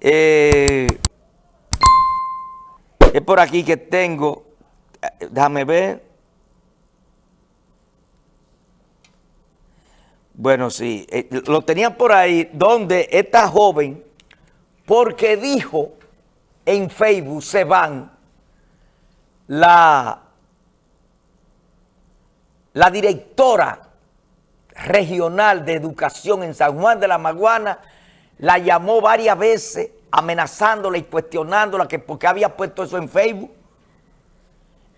Eh, es por aquí que tengo, eh, déjame ver. Bueno, sí, eh, lo tenían por ahí, donde esta joven, porque dijo en Facebook, se van, la, la directora regional de educación en San Juan de la Maguana, la llamó varias veces amenazándola y cuestionándola que porque había puesto eso en Facebook.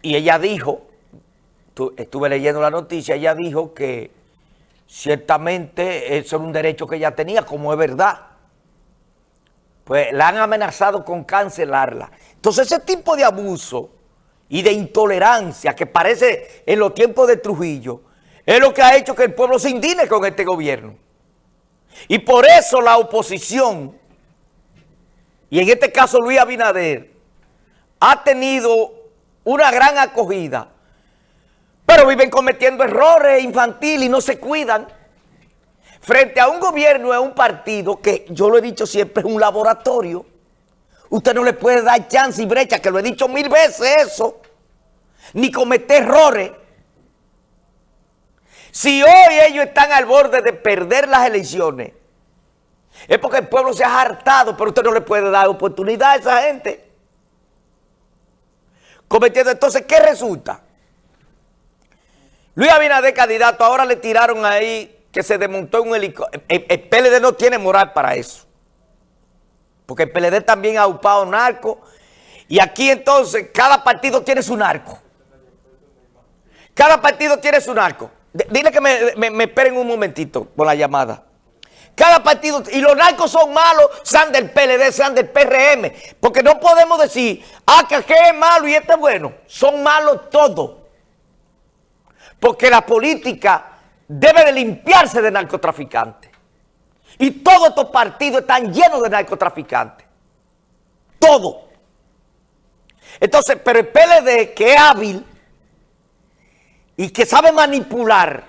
Y ella dijo, estuve leyendo la noticia, ella dijo que ciertamente eso era un derecho que ella tenía, como es verdad. Pues la han amenazado con cancelarla. Entonces ese tipo de abuso y de intolerancia que parece en los tiempos de Trujillo, es lo que ha hecho que el pueblo se indigene con este gobierno. Y por eso la oposición, y en este caso Luis Abinader, ha tenido una gran acogida, pero viven cometiendo errores infantiles y no se cuidan. Frente a un gobierno, a un partido que, yo lo he dicho siempre, es un laboratorio. Usted no le puede dar chance y brecha, que lo he dicho mil veces eso, ni cometer errores. Si hoy ellos están al borde de perder las elecciones, es porque el pueblo se ha hartado, pero usted no le puede dar oportunidad a esa gente. Cometiendo, entonces, ¿qué resulta? Luis Abinader, candidato, ahora le tiraron ahí que se desmontó un helicóptero. El, PLD no tiene moral para eso. Porque el PLD también ha upado narco. Y aquí entonces, cada partido tiene su narco. Cada partido tiene su narco. Dile que me, esperen un momentito por la llamada. Cada partido, y los narcos son malos, sean del PLD, sean del PRM, porque no podemos decir, ah, que es malo y este es bueno. Son malos todos. Porque la política debe de limpiarse de narcotraficantes. Y todos estos partidos están llenos de narcotraficantes. Todo. Entonces, pero el PLD, que es hábil, y que sabe manipular,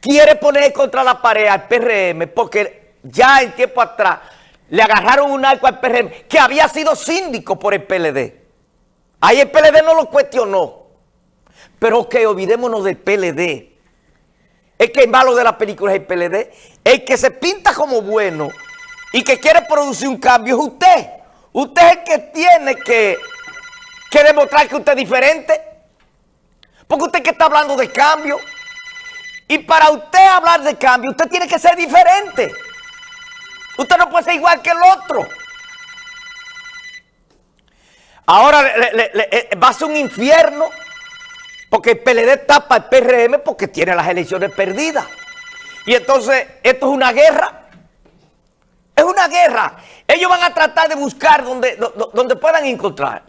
quiere poner contra la pared al PRM porque ya en tiempo atrás le agarraron un arco al PRM que había sido síndico por el PLD. Ahí el PLD no lo cuestionó. Pero que olvidémonos del PLD. Es que el malo de la película es el PLD. El que se pinta como bueno y que quiere producir un cambio es usted. Usted es el que tiene que, que demostrar que usted es diferente. Porque usted que está hablando de cambio. Y para usted hablar de cambio, usted tiene que ser diferente. Usted no puede ser igual que el otro. Ahora eh, va a ser un infierno porque el PLD tapa el PRM porque tiene las elecciones perdidas. Y entonces, esto es una guerra. Es una guerra. Ellos van a tratar de buscar donde, donde puedan encontrar.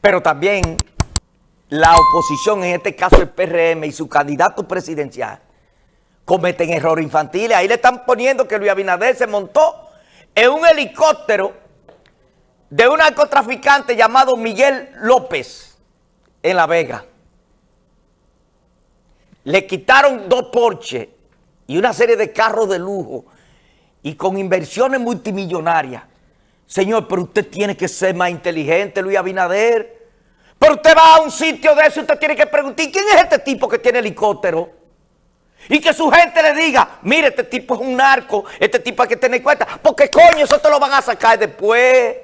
Pero también la oposición, en este caso el PRM y su candidato presidencial, cometen errores infantiles. Ahí le están poniendo que Luis Abinader se montó en un helicóptero de un narcotraficante llamado Miguel López en La Vega. Le quitaron dos Porsche y una serie de carros de lujo y con inversiones multimillonarias. Señor, pero usted tiene que ser más inteligente, Luis Abinader. Pero usted va a un sitio de eso y usted tiene que preguntar, ¿quién es este tipo que tiene helicóptero? Y que su gente le diga, mire, este tipo es un narco, este tipo hay que tener cuenta. Porque coño, eso te lo van a sacar después.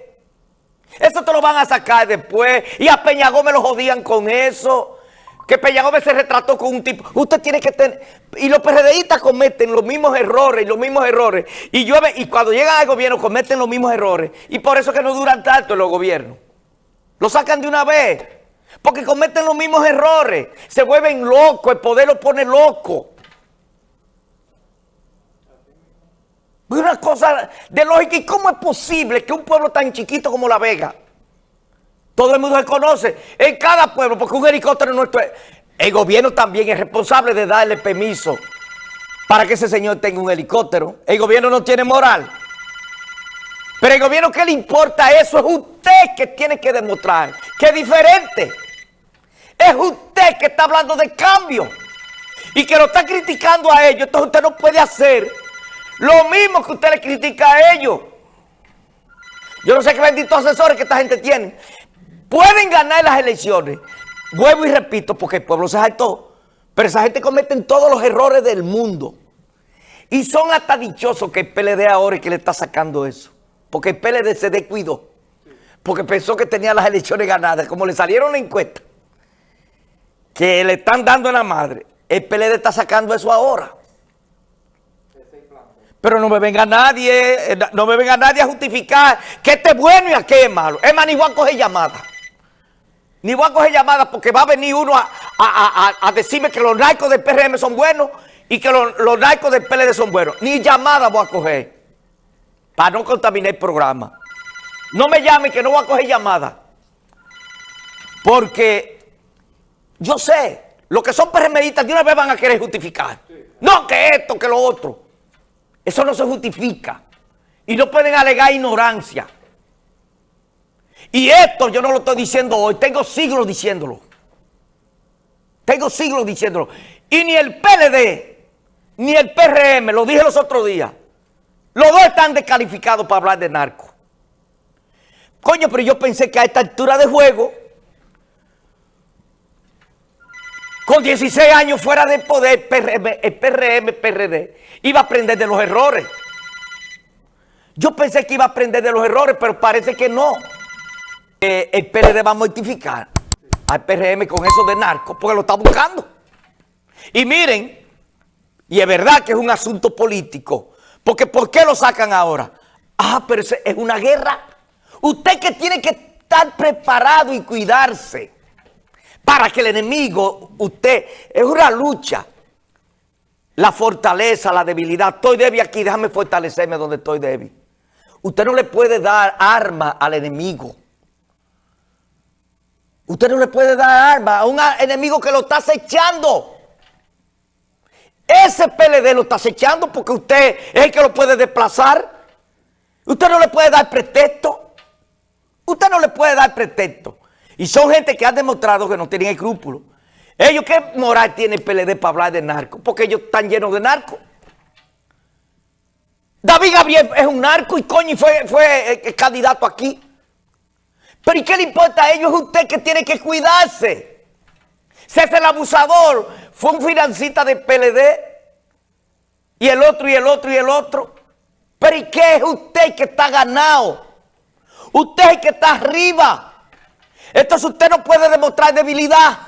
Eso te lo van a sacar después. Y a Peña Gómez lo jodían con eso. Que Peña Gómez se retrató con un tipo. Usted tiene que tener... Y los PRDistas cometen los mismos errores y los mismos errores. Y, llueve, y cuando llegan al gobierno cometen los mismos errores. Y por eso que no duran tanto los gobiernos. Lo sacan de una vez. Porque cometen los mismos errores. Se vuelven locos. El poder los pone loco. Una cosa de lógica. ¿Y cómo es posible que un pueblo tan chiquito como La Vega, todo el mundo se conoce, en cada pueblo, porque un helicóptero nuestro... El gobierno también es responsable de darle permiso para que ese señor tenga un helicóptero. El gobierno no tiene moral. Pero el gobierno, ¿qué le importa eso? Es usted que tiene que demostrar que es diferente. Es usted que está hablando de cambio y que lo está criticando a ellos. Entonces usted no puede hacer Lo mismo que usted le critica a ellos. Yo no sé qué benditos asesores que esta gente tiene. Pueden ganar las elecciones. Vuelvo y repito, porque el pueblo se saltó. Pero esa gente comete todos los errores del mundo. Y son hasta dichosos que el PLD ahora es que le está sacando eso. Porque el PLD se descuidó. Porque pensó que tenía las elecciones ganadas. Como le salieron la encuesta, que le están dando en la madre, el PLD está sacando eso ahora. Pero no me venga nadie, eh, no me venga nadie a justificar que este es bueno y aquel es malo. Es más, ni voy a coger llamadas. Ni voy a coger llamadas porque va a venir uno a, decirme que los narcos del PRM son buenos y que los, los narcos del PLD son buenos. Ni llamadas voy a coger para no contaminar el programa. No me llame que no voy a coger llamadas. Porque yo sé, los que son PRMistas de una vez van a querer justificar. No, que esto, que lo otro. Eso no se justifica. Y no pueden alegar ignorancia. Y esto yo no lo estoy diciendo hoy, tengo siglos diciéndolo. Tengo siglos diciéndolo. Y ni el PLD, ni el PRM, lo dije los otros días, los dos están descalificados para hablar de narco. Coño, pero yo pensé que a esta altura de juego, con 16 años fuera del poder, el PRM, PRD, iba a aprender de los errores. Yo pensé que iba a aprender de los errores, pero parece que no. el PRD va a mortificar al PRM con eso de narco, porque lo está buscando. Y miren, y es verdad que es un asunto político, porque ¿por qué lo sacan ahora? Ah, pero es una guerra. Usted que tiene que estar preparado y cuidarse para que el enemigo, usted, es una lucha. La fortaleza, la debilidad. Estoy débil aquí, déjame fortalecerme donde estoy débil. Usted no le puede dar arma al enemigo. Usted no le puede dar arma a un enemigo que lo está acechando. Ese PLD lo está acechando porque usted es el que lo puede desplazar. Usted no le puede dar pretexto. Usted no le puede dar pretexto. Y son gente que han demostrado que no tienen escrúpulos. Ellos, ¿qué moral tiene el PLD para hablar de narco? Porque ellos están llenos de narco. David Gabriel es un narco y coño fue, fue eh, candidato aquí. Pero ¿y qué le importa a ellos? Es usted que tiene que cuidarse. Es el abusador, fue un financista del PLD. Y el otro, y el otro, y el otro. Pero ¿y qué es usted que está ganado? Usted es el que está arriba. Entonces usted no puede demostrar debilidad.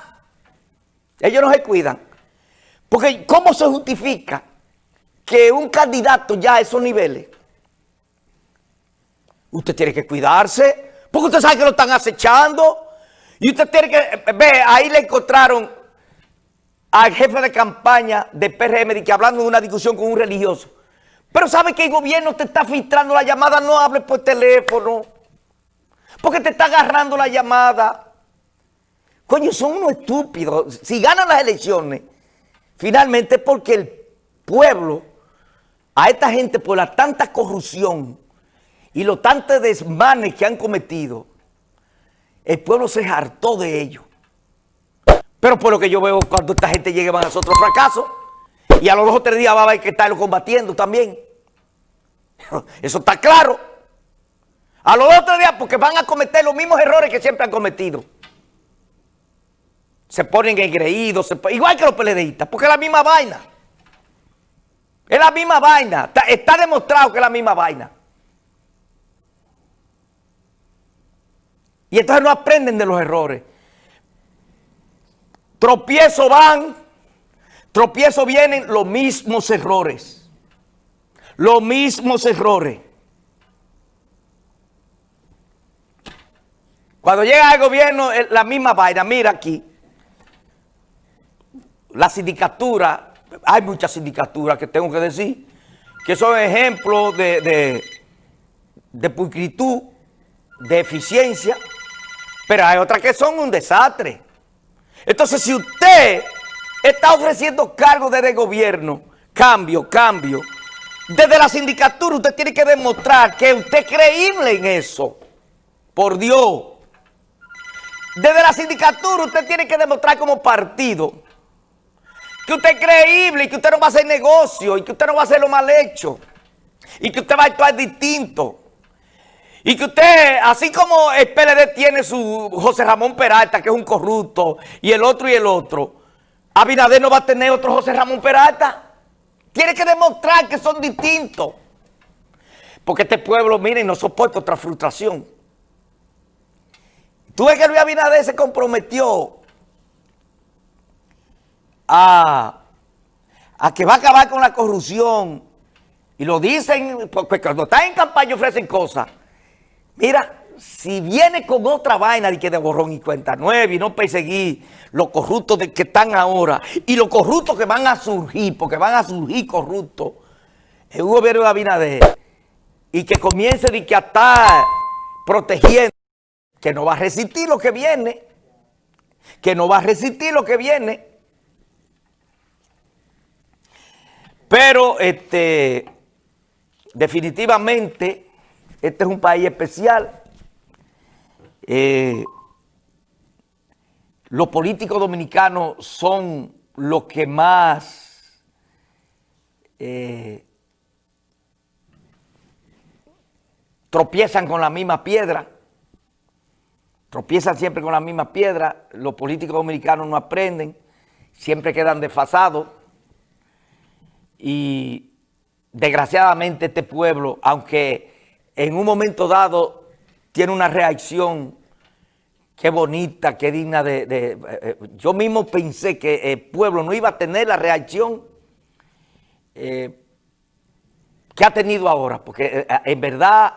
Ellos no se cuidan. Porque ¿cómo se justifica que un candidato ya a esos niveles? Usted tiene que cuidarse. Porque usted sabe que lo están acechando. Y usted tiene que... Ve, ahí le encontraron al jefe de campaña de PRM que hablando de una discusión con un religioso. Pero sabe que el gobierno te está filtrando la llamada, no hable por teléfono. Porque te está agarrando la llamada. Coño, son unos estúpidos. Si ganan las elecciones, finalmente porque el pueblo, a esta gente por la tanta corrupción y los tantos desmanes que han cometido, el pueblo se hartó de ellos. Pero por lo que yo veo, cuando esta gente llegue van a hacer fracaso. Y a los dos o tres días va a haber que estarlo combatiendo también. Eso está claro. A los otros días porque van a cometer los mismos errores que siempre han cometido. Se ponen engreídos, igual que los peledeístas, porque es la misma vaina. Es la misma vaina. Está demostrado que es la misma vaina. Y entonces no aprenden de los errores. Tropiezo van, tropiezo vienen los mismos errores. Los mismos errores. Cuando llega al gobierno, la misma vaina. Mira aquí. La sindicatura, hay muchas sindicaturas que tengo que decir, que son ejemplos de, de, de pulcritud, de eficiencia, pero hay otras que son un desastre. Entonces, si usted está ofreciendo cargos desde gobierno, cambio, cambio, desde la sindicatura usted tiene que demostrar que usted es creíble en eso. Por Dios. Desde la sindicatura usted tiene que demostrar como partido que usted es creíble y que usted no va a hacer negocio y que usted no va a hacer lo mal hecho. y que usted va a actuar distinto. Y que usted, así como el PLD tiene su José Ramón Peralta, que es un corrupto, y el otro y el otro, Abinader no va a tener otro José Ramón Peralta. Tiene que demostrar que son distintos. Porque este pueblo, miren, no soporta otra frustración. Tú ves que Luis Abinader se comprometió a, a que va a acabar con la corrupción. Y lo dicen, porque cuando están en campaña ofrecen cosas. Mira, si viene con otra vaina de que de borrón y cuenta nueve y no perseguir los corruptos de que están ahora y los corruptos que van a surgir, porque van a surgir corruptos un gobierno de Abinader y que comience de que estar protegiendo, que no va a resistir lo que viene, que no va a resistir lo que viene. Pero este, definitivamente este es un país especial. Eh, los políticos dominicanos son los que más eh, tropiezan con la misma piedra, tropiezan siempre con la misma piedra, los políticos dominicanos no aprenden, siempre quedan desfasados y desgraciadamente este pueblo, aunque en un momento dado tiene una reacción qué bonita, qué digna de, eh, eh, Yo mismo pensé que el pueblo no iba a tener la reacción eh, que ha tenido ahora, porque en verdad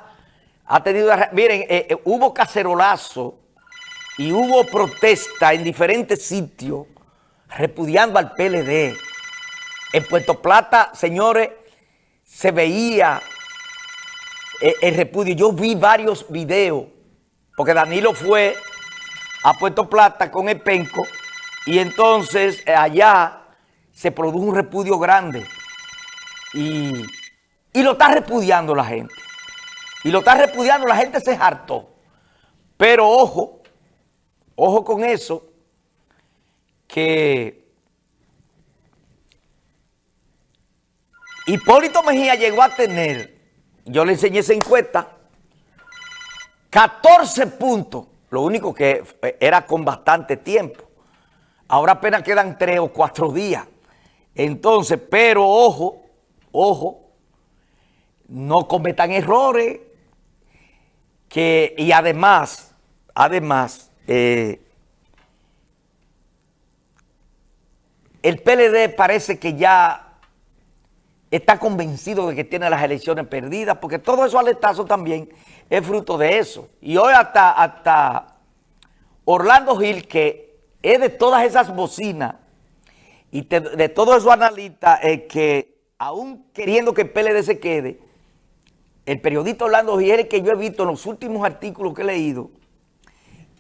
ha tenido... Miren, hubo cacerolazo y hubo protesta en diferentes sitios repudiando al PLD. En Puerto Plata, señores, se veía el repudio. Yo vi varios videos, porque Danilo fue a Puerto Plata con el penco y entonces eh, allá se produjo un repudio grande y, lo está repudiando la gente. Y lo está repudiando, la gente se hartó. Pero ojo, ojo con eso, que Hipólito Mejía llegó a tener, yo le enseñé esa encuesta, 14 puntos lo único que era con bastante tiempo. Ahora apenas quedan tres o cuatro días. Entonces, pero ojo, ojo, no cometan errores. Que, y además, además, eh, el PLD parece que ya está convencido de que tiene las elecciones perdidas, porque todo eso aletazo también es fruto de eso. Y hoy hasta, hasta Orlando Gil, que es de todas esas bocinas y de todos esos analistas que aún queriendo que el PLD se quede, el periodista Orlando Gil que yo he visto en los últimos artículos que he leído,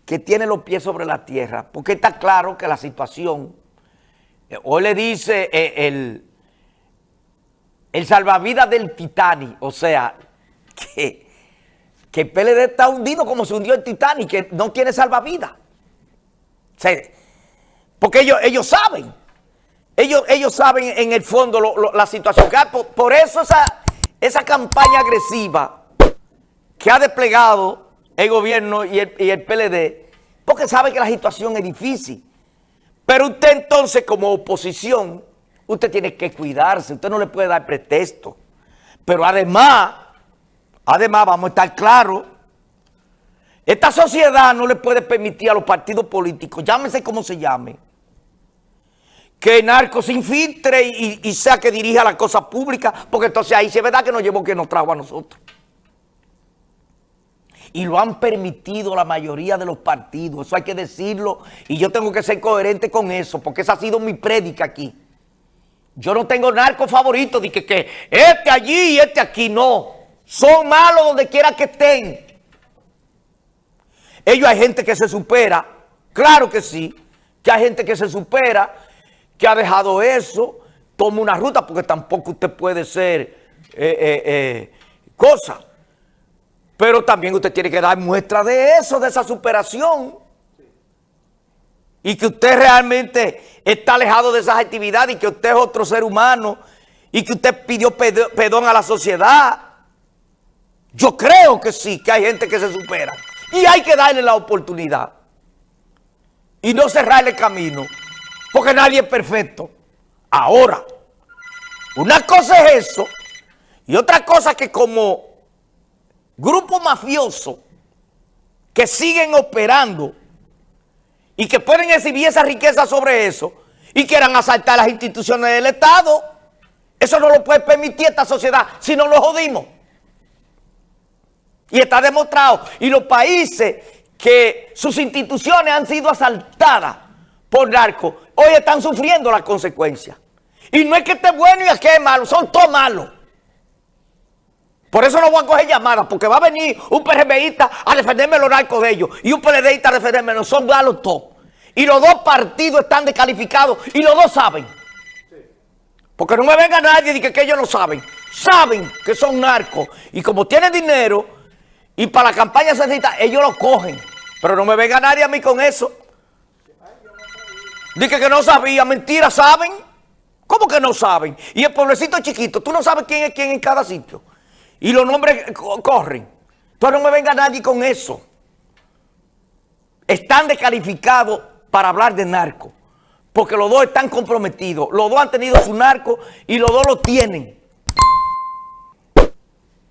que tiene los pies sobre la tierra, porque está claro que la situación, eh, hoy le dice eh, el, el salvavidas del Titanic, o sea, que que el PLD está hundido como se hundió el Titanic, que no tiene salvavidas. porque ellos, ellos saben, ellos, ellos saben en el fondo la situación hay. Por, eso esa, esa campaña agresiva que ha desplegado el gobierno y el, y el PLD, porque sabe que la situación es difícil. Pero usted entonces como oposición, usted tiene que cuidarse, usted no le puede dar pretexto. Pero además Además, vamos a estar claros, esta sociedad no le puede permitir a los partidos políticos, llámese como se llame, que el narco se infiltre y, sea que dirija la cosa pública, porque entonces ahí sí es verdad que nos llevó que nos trajo a nosotros. Y lo han permitido la mayoría de los partidos, eso hay que decirlo, y yo tengo que ser coherente con eso, porque esa ha sido mi prédica aquí. Yo no tengo narco favorito de que, que este allí y este aquí, no. Son malos donde quiera que estén. Ellos hay gente que se supera, claro que sí, que hay gente que se supera, que ha dejado eso, toma una ruta, porque tampoco usted puede ser eh, eh, eh, cosa. Pero también usted tiene que dar muestra de eso, de esa superación. Y que usted realmente está alejado de esas actividades y que usted es otro ser humano y que usted pidió perdón a la sociedad Yo creo que sí, que hay gente que se supera. Y hay que darle la oportunidad. Y no cerrarle camino. Porque nadie es perfecto. Ahora, una cosa es eso. Y otra cosa que como grupo mafioso que siguen operando y que pueden exhibir esa riqueza sobre eso y quieran asaltar las instituciones del Estado. Eso no lo puede permitir esta sociedad si no lo jodimos. Y está demostrado. Y los países que sus instituciones han sido asaltadas por narcos, hoy están sufriendo las consecuencias. Y no es que esté bueno y es que es malo, son todos malos. Por eso no voy a coger llamadas, porque va a venir un PRMista a defenderme los narcos de ellos y un PLDista a defenderme, no son todos. Y los dos partidos están descalificados y los dos saben. Porque no me venga nadie y diga que ellos no saben. Saben que son narcos. Y como tienen dinero y para la campaña se necesita, ellos lo cogen. Pero no me venga nadie a mí con eso. Dice que no sabía, mentira, ¿saben? ¿Cómo que no saben? Y el pueblecito chiquito, tú no sabes quién es quién en cada sitio. Y los nombres corren. Entonces no me venga nadie con eso. Están descalificados para hablar de narco. Porque los dos están comprometidos. Los dos han tenido su narco y los dos lo tienen.